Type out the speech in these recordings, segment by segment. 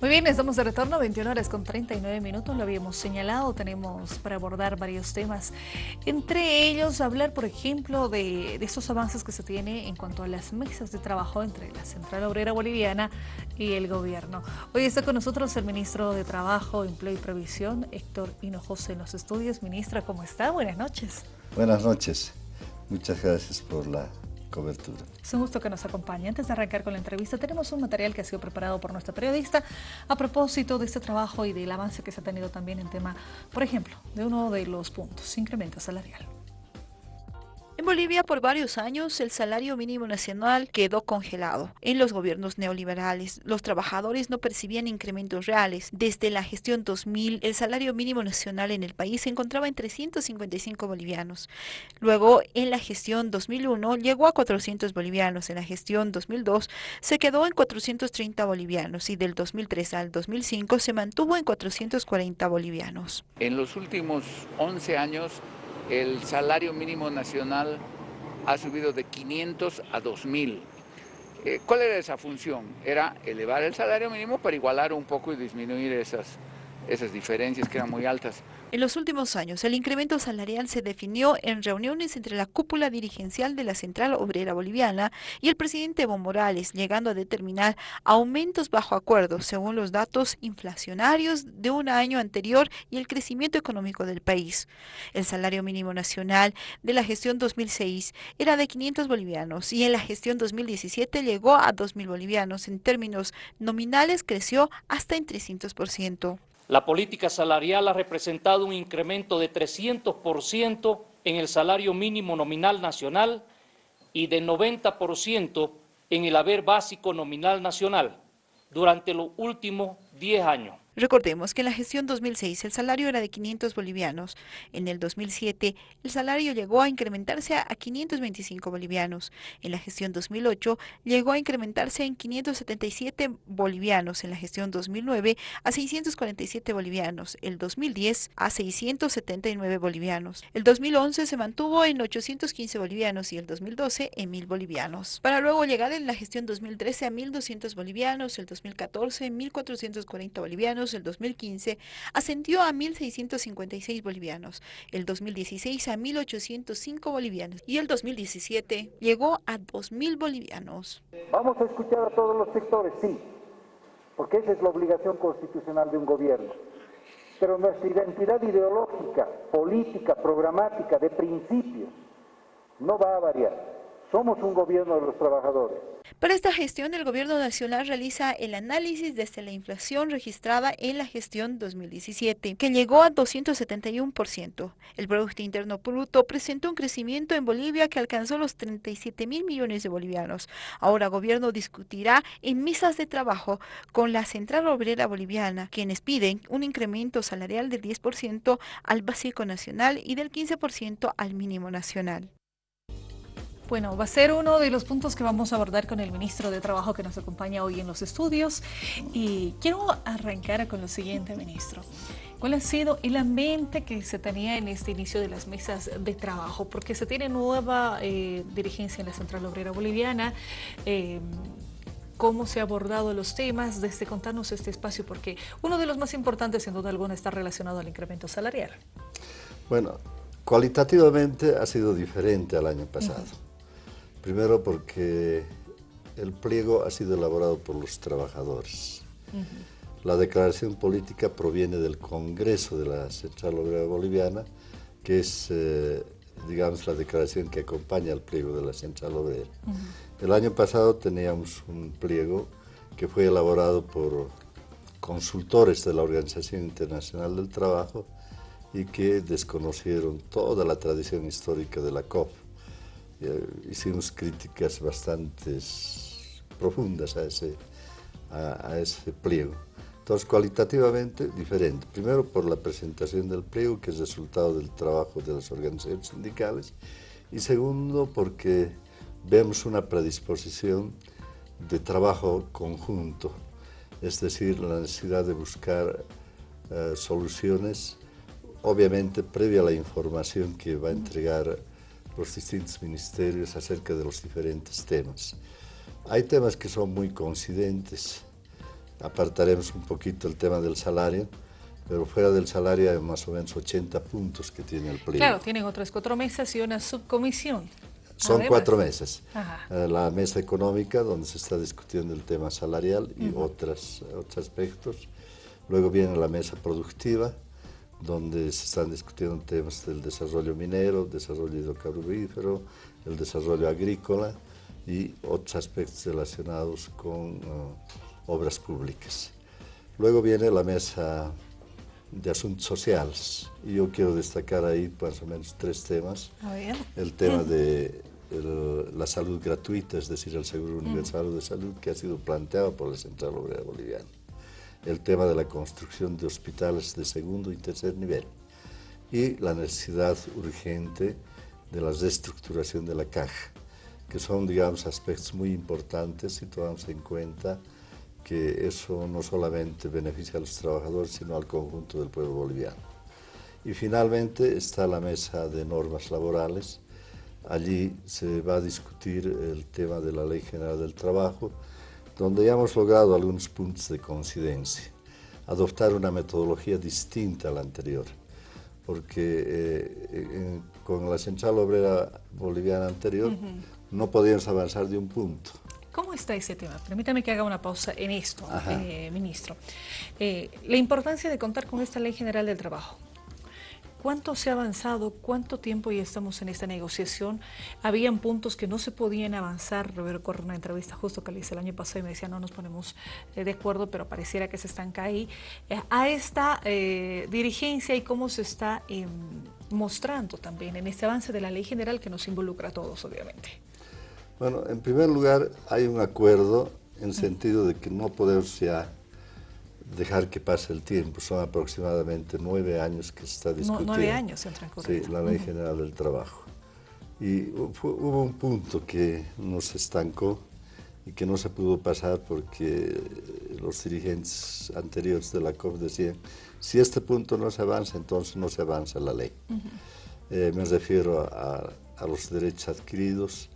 Muy bien, estamos de retorno, 21 horas con 39 minutos, lo habíamos señalado, tenemos para abordar varios temas, entre ellos hablar, por ejemplo, de, de estos avances que se tiene en cuanto a las mesas de trabajo entre la Central Obrera Boliviana y el gobierno. Hoy está con nosotros el ministro de Trabajo, Empleo y Previsión, Héctor Hinojosa en los estudios. Ministra, ¿cómo está? Buenas noches. Buenas noches, muchas gracias por la cobertura. Es un gusto que nos acompañe. Antes de arrancar con la entrevista, tenemos un material que ha sido preparado por nuestra periodista a propósito de este trabajo y del avance que se ha tenido también en tema, por ejemplo, de uno de los puntos, incremento salarial. En Bolivia por varios años el salario mínimo nacional quedó congelado. En los gobiernos neoliberales los trabajadores no percibían incrementos reales. Desde la gestión 2000 el salario mínimo nacional en el país se encontraba en 355 bolivianos. Luego en la gestión 2001 llegó a 400 bolivianos. En la gestión 2002 se quedó en 430 bolivianos y del 2003 al 2005 se mantuvo en 440 bolivianos. En los últimos 11 años el salario mínimo nacional ha subido de 500 a 2000. Eh, ¿Cuál era esa función? Era elevar el salario mínimo para igualar un poco y disminuir esas, esas diferencias que eran muy altas. En los últimos años, el incremento salarial se definió en reuniones entre la cúpula dirigencial de la Central Obrera Boliviana y el presidente Evo Morales, llegando a determinar aumentos bajo acuerdo según los datos inflacionarios de un año anterior y el crecimiento económico del país. El salario mínimo nacional de la gestión 2006 era de 500 bolivianos y en la gestión 2017 llegó a 2.000 bolivianos. En términos nominales creció hasta en 300%. La política salarial ha representado un incremento de 300% en el salario mínimo nominal nacional y de 90% en el haber básico nominal nacional durante los últimos 10 años. Recordemos que en la gestión 2006 el salario era de 500 bolivianos. En el 2007 el salario llegó a incrementarse a 525 bolivianos. En la gestión 2008 llegó a incrementarse en 577 bolivianos. En la gestión 2009 a 647 bolivianos. El 2010 a 679 bolivianos. El 2011 se mantuvo en 815 bolivianos y el 2012 en 1000 bolivianos. Para luego llegar en la gestión 2013 a 1200 bolivianos, el 2014 en 1440 bolivianos el 2015 ascendió a 1.656 bolivianos, el 2016 a 1.805 bolivianos y el 2017 llegó a 2.000 bolivianos. Vamos a escuchar a todos los sectores, sí, porque esa es la obligación constitucional de un gobierno. Pero nuestra identidad ideológica, política, programática, de principios, no va a variar. Somos un gobierno de los trabajadores. Para esta gestión, el gobierno nacional realiza el análisis desde la inflación registrada en la gestión 2017, que llegó a 271%. El Producto Interno Bruto presentó un crecimiento en Bolivia que alcanzó los 37 mil millones de bolivianos. Ahora el gobierno discutirá en mesas de trabajo con la Central Obrera Boliviana, quienes piden un incremento salarial del 10% al básico nacional y del 15% al mínimo nacional. Bueno, va a ser uno de los puntos que vamos a abordar con el ministro de Trabajo que nos acompaña hoy en los estudios. Y quiero arrancar con lo siguiente, ministro. ¿Cuál ha sido el ambiente que se tenía en este inicio de las mesas de trabajo? Porque se tiene nueva eh, dirigencia en la Central Obrera Boliviana. Eh, cómo se ha abordado los temas, desde contarnos este espacio, porque uno de los más importantes, sin duda alguna, está relacionado al incremento salarial. Bueno, cualitativamente ha sido diferente al año pasado. Primero porque el pliego ha sido elaborado por los trabajadores. La declaración política proviene del Congreso de la Central Obrera Boliviana, que es, eh, digamos, la declaración que acompaña al pliego de la Central Obrera. El año pasado teníamos un pliego que fue elaborado por consultores de la Organización Internacional del Trabajo y que desconocieron toda la tradición histórica de la COP hicimos críticas bastante profundas a ese, a, ese pliego. Entonces, cualitativamente diferente. Primero por la presentación del pliego, que es resultado del trabajo de las organizaciones sindicales, y segundo porque vemos una predisposición de trabajo conjunto, es decir, la necesidad de buscar eh, soluciones, obviamente previa a la información que va a entregar los distintos ministerios acerca de los diferentes temas. Hay temas que son muy coincidentes, apartaremos un poquito el tema del salario, pero fuera del salario hay más o menos 80 puntos que tiene el pliego. Claro, tienen otras cuatro mesas y una subcomisión. Son cuatro meses. Eh, la mesa económica, donde se está discutiendo el tema salarial y otras, otros aspectos. Luego viene la mesa productiva, donde se están discutiendo temas del desarrollo minero, desarrollo hidrocarburífero, el desarrollo agrícola y otros aspectos relacionados con eh, obras públicas. Luego viene la mesa de asuntos sociales y yo quiero destacar ahí más o menos tres temas. El tema de la salud gratuita, es decir, el Seguro Universal de Salud que ha sido planteado por la Central Obrera Boliviana. El tema de la construcción de hospitales de segundo y tercer nivel y la necesidad urgente de la reestructuración de la caja, que son, digamos, aspectos muy importantes si tomamos en cuenta que eso no solamente beneficia a los trabajadores, sino al conjunto del pueblo boliviano. Y finalmente está la mesa de normas laborales. Allí se va a discutir el tema de la Ley General del Trabajo, donde ya hemos logrado algunos puntos de coincidencia. Adoptar una metodología distinta a la anterior, porque eh, con la Central Obrera Boliviana anterior no podíamos avanzar de un punto ¿Cómo está ese tema? Permítame que haga una pausa en esto, eh, ministro. Eh, la importancia de contar con esta Ley General del Trabajo. ¿Cuánto se ha avanzado? ¿Cuánto tiempo ya estamos en esta negociación? Habían puntos que no se podían avanzar. Recuerdo una entrevista justo que le hice el año pasado y me decía no nos ponemos eh, de acuerdo, pero pareciera que se estanca ahí. a esta dirigencia y cómo se está em, mostrando también en este avance de la ley general que nos involucra a todos, obviamente. Bueno, en primer lugar hay un acuerdo en sentido de que no podemos ya dejar que pase el tiempo. Son aproximadamente nueve años que se está discutiendo. nueve años se han transcurrido. Sí, la Ley General del Trabajo. Y hubo un punto que nos estancó y que no se pudo pasar porque los dirigentes anteriores de la COP decían, si este punto no se avanza, entonces no se avanza la ley. Eh, me refiero a, a los derechos adquiridos,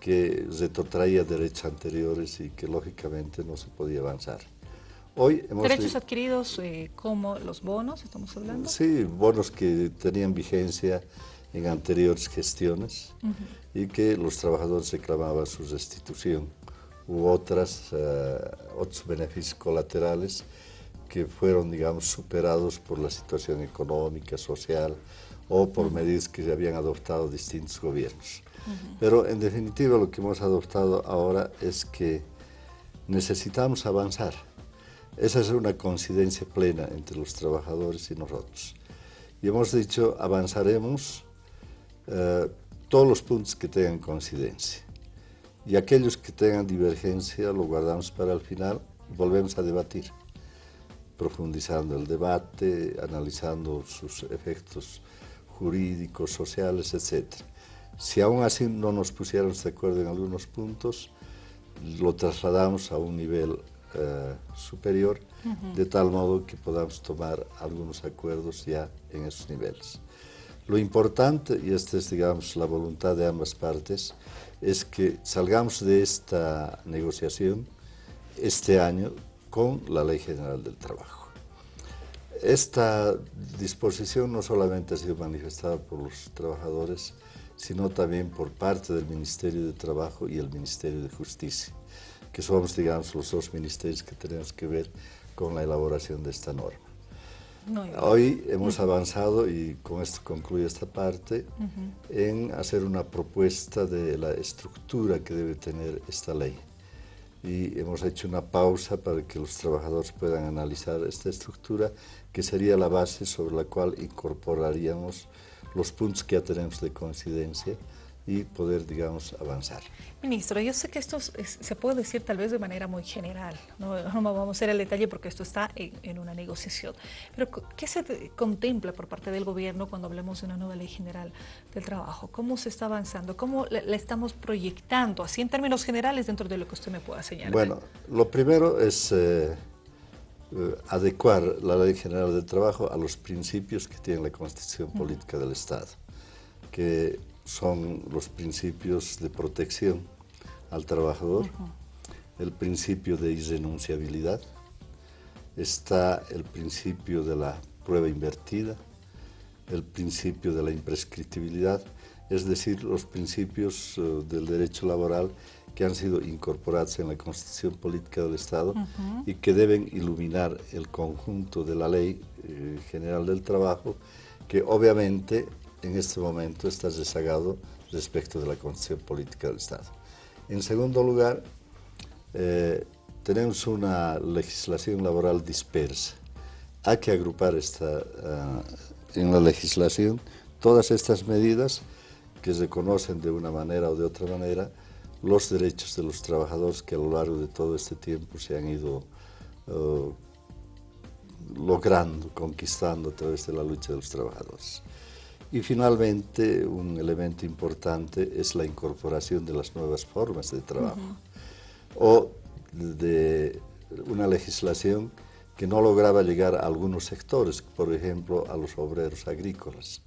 que retrotraía derechos anteriores y que lógicamente no se podía avanzar. Hoy ¿Derechos adquiridos eh, como los bonos, estamos hablando? Sí, bonos que tenían vigencia en anteriores gestiones y que los trabajadores reclamaban su restitución u otras, eh, otros beneficios colaterales que fueron, digamos, superados por la situación económica, social o por medidas que habían adoptado distintos gobiernos. Pero en definitiva lo que hemos adoptado ahora es que necesitamos avanzar. Esa es una coincidencia plena entre los trabajadores y nosotros. Y hemos dicho, avanzaremos eh, todos los puntos que tengan coincidencia. Y aquellos que tengan divergencia lo guardamos para el final y volvemos a debatir, profundizando el debate, analizando sus efectos jurídicos, sociales, etcétera. Si aún así no nos pusiéramos de acuerdo en algunos puntos, lo trasladamos a un nivel eh, superior, de tal modo que podamos tomar algunos acuerdos ya en esos niveles. Lo importante, y esta es digamos, la voluntad de ambas partes, es que salgamos de esta negociación este año con la Ley General del Trabajo. Esta disposición no solamente ha sido manifestada por los trabajadores, sino también por parte del Ministerio de Trabajo y el Ministerio de Justicia, que somos, digamos, los dos ministerios que tenemos que ver con la elaboración de esta norma. Hoy hemos avanzado, y con esto concluye esta parte, en hacer una propuesta de la estructura que debe tener esta ley. Y hemos hecho una pausa para que los trabajadores puedan analizar esta estructura, que sería la base sobre la cual incorporaríamos los puntos que ya tenemos de coincidencia y poder, digamos, avanzar. Ministro, yo sé que esto se puede decir tal vez de manera muy general, no, vamos a hacer el detalle porque esto está en, una negociación, pero ¿qué se contempla por parte del gobierno cuando hablamos de una nueva ley general del trabajo? ¿Cómo se está avanzando? ¿Cómo la, estamos proyectando, así en términos generales, dentro de lo que usted me pueda señalar? Bueno, lo primero es... Eh, eh, adecuar la Ley General del Trabajo a los principios que tiene la Constitución Política del Estado, que son los principios de protección al trabajador, el principio de irrenunciabilidad, está el principio de la prueba invertida, el principio de la imprescriptibilidad, es decir, los principios eh, del derecho laboral que han sido incorporados en la Constitución Política del Estado y que deben iluminar el conjunto de la Ley eh, General del Trabajo, que obviamente en este momento está rezagado respecto de la Constitución Política del Estado. En segundo lugar, eh, tenemos una legislación laboral dispersa. Hay que agrupar esta, ah, en la legislación todas estas medidas que reconocen de una manera o de otra manera los derechos de los trabajadores que a lo largo de todo este tiempo se han ido uh, logrando, conquistando a través de la lucha de los trabajadores. Y finalmente, un elemento importante es la incorporación de las nuevas formas de trabajo o de una legislación que no lograba llegar a algunos sectores, por ejemplo, a los obreros agrícolas.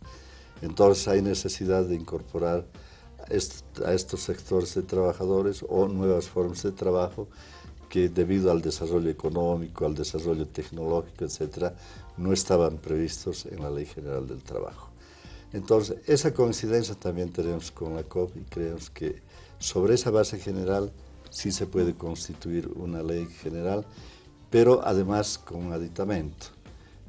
Entonces hay necesidad de incorporar a estos sectores de trabajadores o nuevas formas de trabajo que debido al desarrollo económico, al desarrollo tecnológico, etcétera, no estaban previstos en la Ley General del Trabajo. Entonces, esa coincidencia también tenemos con la COP y creemos que sobre esa base general sí se puede constituir una ley general, pero además con un aditamento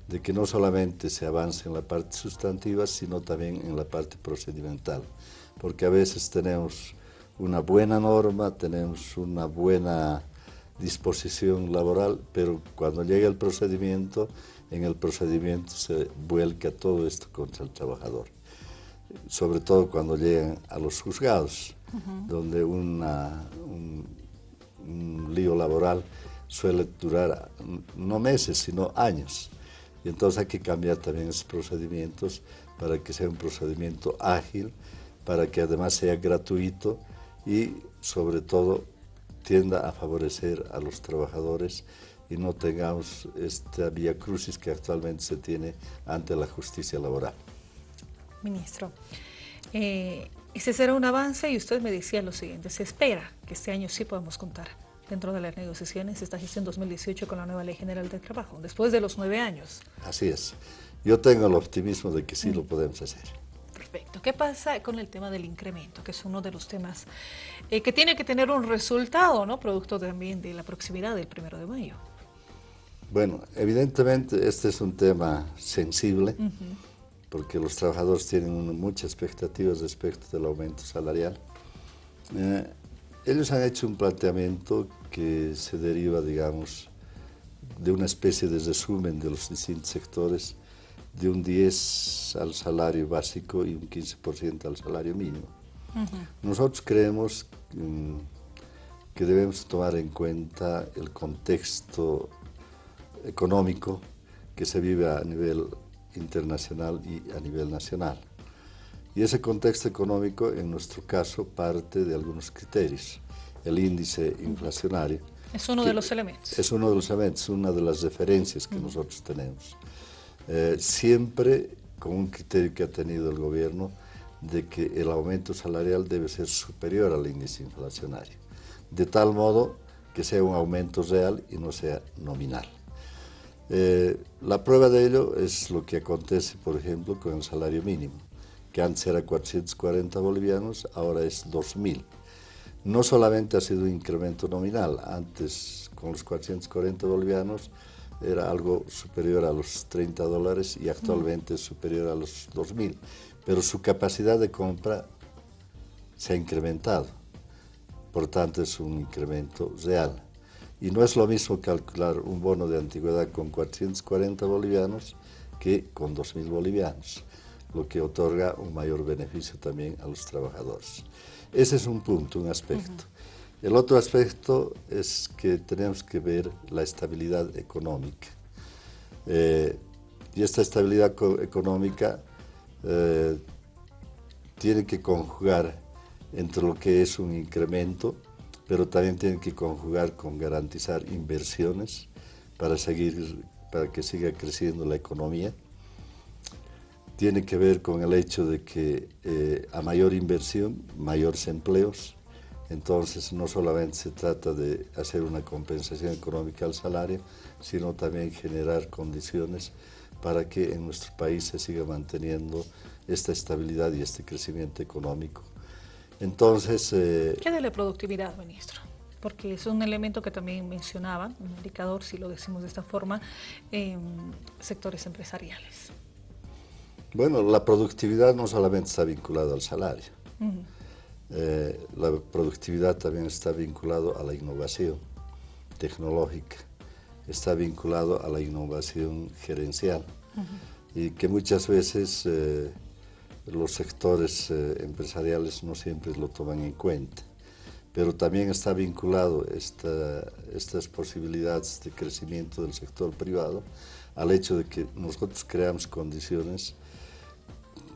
de que no solamente se avance en la parte sustantiva, sino también en la parte procedimental, porque a veces tenemos una buena norma, tenemos una buena disposición laboral, pero cuando llega el procedimiento, en el procedimiento se vuelca todo esto contra el trabajador, sobre todo cuando llegan a los juzgados, donde una, un, un lío laboral suele durar no meses, sino años. Y entonces hay que cambiar también esos procedimientos para que sea un procedimiento ágil, para que además sea gratuito y sobre todo tienda a favorecer a los trabajadores y no tengamos esta vía crucis que actualmente se tiene ante la justicia laboral. Ministro, eh, ese será un avance y usted me decía lo siguiente, se espera que este año sí podamos contar dentro de las negociaciones esta gestión 2018 con la nueva Ley General del Trabajo, después de los nueve años. Así es. Yo tengo el optimismo de que sí lo podemos hacer. Perfecto. ¿Qué pasa con el tema del incremento, que es uno de los temas eh, que tiene que tener un resultado, ¿no? producto también de la proximidad del primero de mayo? Bueno, evidentemente este es un tema sensible, porque los trabajadores tienen muchas expectativas respecto del aumento salarial. Eh, ellos han hecho un planteamiento que se deriva, digamos, de una especie de resumen de los distintos sectores, de un 10 al salario básico y un 15% al salario mínimo. Nosotros creemos mm, que debemos tomar en cuenta el contexto económico que se vive a nivel internacional y a nivel nacional. Y ese contexto económico, en nuestro caso, parte de algunos criterios. El índice inflacionario. Es uno de los elementos. Es uno de los elementos, una de las referencias que nosotros tenemos. Eh, siempre con un criterio que ha tenido el gobierno de que el aumento salarial debe ser superior al índice inflacionario, de tal modo que sea un aumento real y no sea nominal. Eh, la prueba de ello es lo que acontece, por ejemplo, con el salario mínimo que antes era 440 bolivianos, ahora es 2.000. No solamente ha sido un incremento nominal, antes con los 440 bolivianos era algo superior a los 30 dólares y actualmente es superior a los 2.000, pero su capacidad de compra se ha incrementado, por tanto es un incremento real. Y no es lo mismo calcular un bono de antigüedad con 440 bolivianos que con 2.000 bolivianos lo que otorga un mayor beneficio también a los trabajadores. Ese es un punto, un aspecto. El otro aspecto es que tenemos que ver la estabilidad económica. Eh, y esta estabilidad económica eh, tiene que conjugar entre lo que es un incremento, pero también tiene que conjugar con garantizar inversiones para, seguir, para que siga creciendo la economía tiene que ver con el hecho de que eh, a mayor inversión, mayores empleos, Entonces, no solamente se trata de hacer una compensación económica al salario, sino también generar condiciones para que en nuestro país se siga manteniendo esta estabilidad y este crecimiento económico. Entonces... Eh, ¿Qué de la productividad, ministro? Porque es un elemento que también mencionaba, un indicador, si lo decimos de esta forma, en sectores empresariales. Bueno, la productividad no solamente está vinculada al salario. Eh, la productividad también está vinculada a la innovación tecnológica, está vinculado a la innovación gerencial y que muchas veces eh, los sectores eh, empresariales no siempre lo toman en cuenta. Pero también está vinculado estas posibilidades de crecimiento del sector privado al hecho de que nosotros creamos condiciones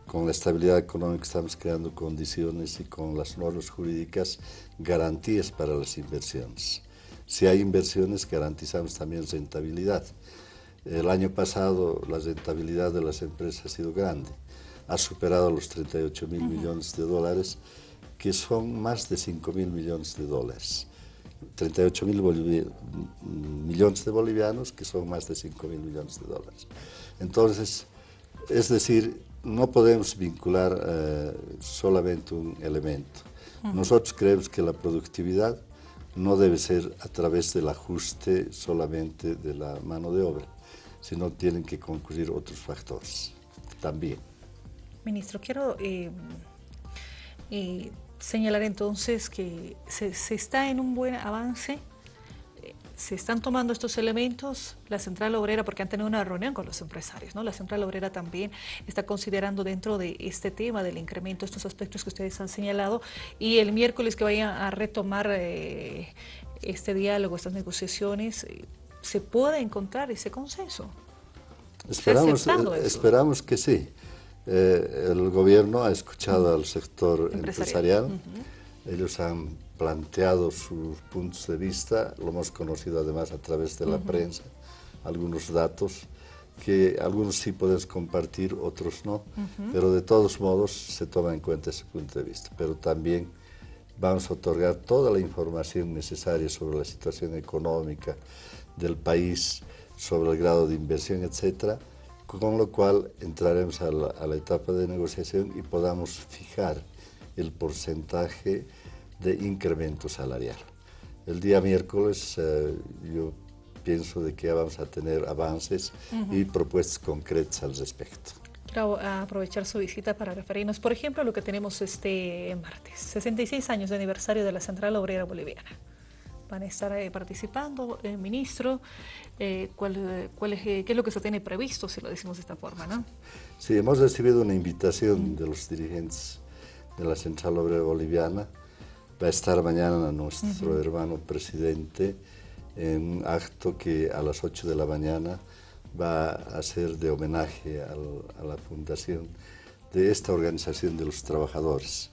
con la estabilidad económica estamos creando condiciones y con las normas jurídicas garantías para las inversiones. Si hay inversiones, garantizamos también rentabilidad. El año pasado la rentabilidad de las empresas ha sido grande, ha superado los 38 mil millones de dólares, que son más de 5 mil millones de dólares. 38 mil millones de bolivianos, que son más de 5 mil millones de dólares. Entonces, es decir, no podemos vincular eh, solamente un elemento. Nosotros creemos que la productividad no debe ser a través del ajuste solamente de la mano de obra, sino tienen que concurrir otros factores también. Ministro, quiero eh, eh, señalar entonces que se, se está en un buen avance se están tomando estos elementos, la Central Obrera, porque han tenido una reunión con los empresarios, ¿no? La Central Obrera también está considerando dentro de este tema del incremento estos aspectos que ustedes han señalado y el miércoles que vayan a retomar eh, este diálogo, estas negociaciones, eh, ¿se puede encontrar ese consenso? Esperamos, eh, esperamos que sí. El gobierno ha escuchado al sector empresarial, ellos han planteado sus puntos de vista, lo hemos conocido además a través de la prensa, algunos datos que algunos sí puedes compartir, otros no, pero de todos modos se toma en cuenta ese punto de vista. Pero también vamos a otorgar toda la información necesaria sobre la situación económica del país, sobre el grado de inversión, etcétera, con lo cual entraremos a la, a la etapa de negociación y podamos fijar el porcentaje de incremento salarial. El día miércoles eh, yo pienso de que vamos a tener avances y propuestas concretas al respecto. Quiero aprovechar su visita para referirnos, por ejemplo, a lo que tenemos este martes, 66 años de aniversario de la Central Obrera Boliviana. Van a estar eh, participando, el ministro, eh, ¿cuál, cuál es, ¿qué es lo que se tiene previsto, si lo decimos de esta forma? ¿no? Sí, hemos recibido una invitación de los dirigentes de la Central Obrera Boliviana va a estar mañana nuestro hermano presidente en un acto que a las 8 de la mañana va a ser de homenaje a la fundación de esta organización de los trabajadores.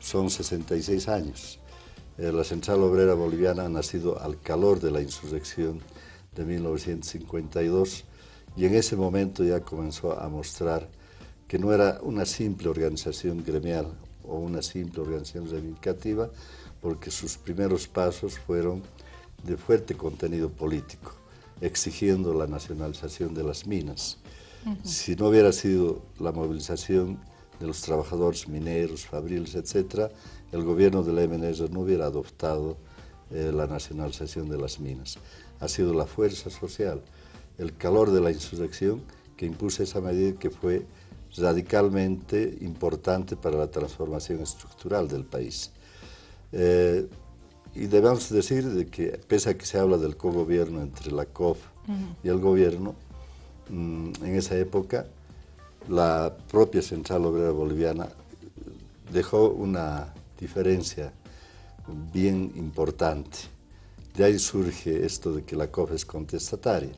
Son 66 años. Eh, la Central Obrera Boliviana ha nacido al calor de la insurrección de 1952 y en ese momento ya comenzó a mostrar que no era una simple organización gremial o una simple organización reivindicativa, porque sus primeros pasos fueron de fuerte contenido político, exigiendo la nacionalización de las minas. Si no hubiera sido la movilización de los trabajadores mineros, fabriles, etc., el gobierno de la no hubiera adoptado eh, la nacionalización de las minas. Ha sido la fuerza social, el calor de la insurrección que impuso esa medida que fue radicalmente importante para la transformación estructural del país. Eh, y debemos decir de que, pese a que se habla del cogobierno entre la COF y el gobierno, mm, en esa época la propia Central Obrera Boliviana dejó una diferencia bien importante. De ahí surge esto de que la COF es contestataria.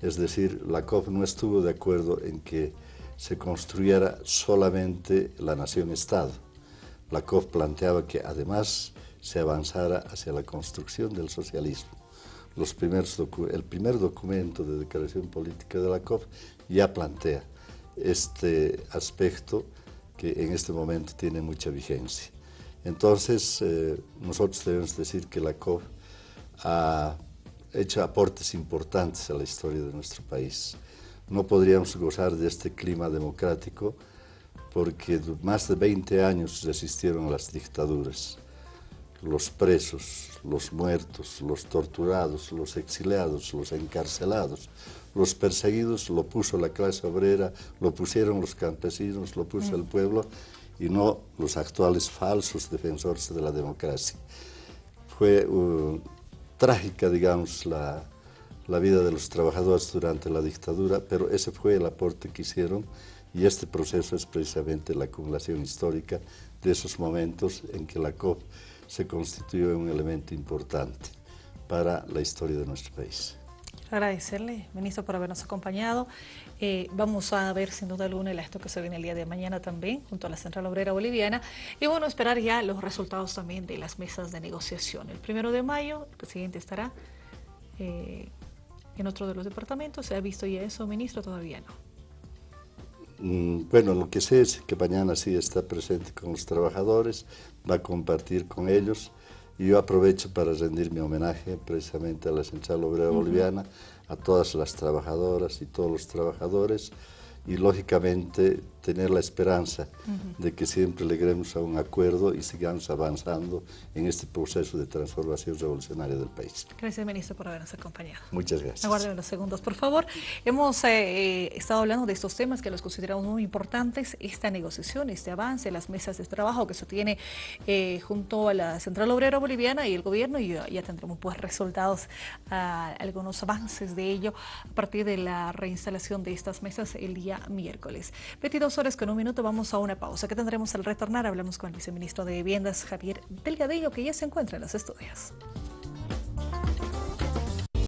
Es decir, la COF no estuvo de acuerdo en que se construyera solamente la nación-estado. La COF planteaba que además se avanzara hacia la construcción del socialismo. Los primeros el primer documento de declaración política de la COF ya plantea este aspecto que en este momento tiene mucha vigencia. Entonces, eh, nosotros debemos decir que la COP ha hecho aportes importantes a la historia de nuestro país. No podríamos gozar de este clima democrático porque más de 20 años resistieron las dictaduras. Los presos, los muertos, los torturados, los exiliados, los encarcelados, los perseguidos lo puso la clase obrera, lo pusieron los campesinos, lo puso el pueblo y no los actuales falsos defensores de la democracia. Fue uh, trágica, digamos, la, la vida de los trabajadores durante la dictadura, pero ese fue el aporte que hicieron y este proceso es precisamente la acumulación histórica de esos momentos en que la COP se constituyó un elemento importante para la historia de nuestro país. Agradecerle, ministro, por habernos acompañado. Eh, vamos a ver sin duda alguna el acto que se viene el día de mañana también, junto a la Central Obrera Boliviana. Y bueno, esperar ya los resultados también de las mesas de negociación. El primero de mayo, el presidente estará eh, en otro de los departamentos. ¿Se ha visto ya eso, ministro? Todavía no. Mm, bueno, lo que sé es que mañana sí está presente con los trabajadores, va a compartir con ellos y yo aprovecho para rendir mi homenaje precisamente a la Central Obrera Boliviana, a todas las trabajadoras y todos los trabajadores, y lógicamente tener la esperanza de que siempre lleguemos a un acuerdo y sigamos avanzando en este proceso de transformación revolucionaria del país. Gracias, ministro, por habernos acompañado. Muchas gracias. Aguarden unos segundos, por favor. Hemos eh, eh, estado hablando de estos temas que los consideramos muy importantes, esta negociación, este avance, las mesas de trabajo que se tiene eh, junto a la Central Obrera Boliviana y el gobierno, y ya, tendremos pues resultados, ah, algunos avances de ello a partir de la reinstalación de estas mesas el día miércoles. 22 horas con un minuto vamos a una pausa. que tendremos al retornar? Hablamos con el viceministro de Viviendas, Javier Delgadillo, que ya se encuentra en los estudios.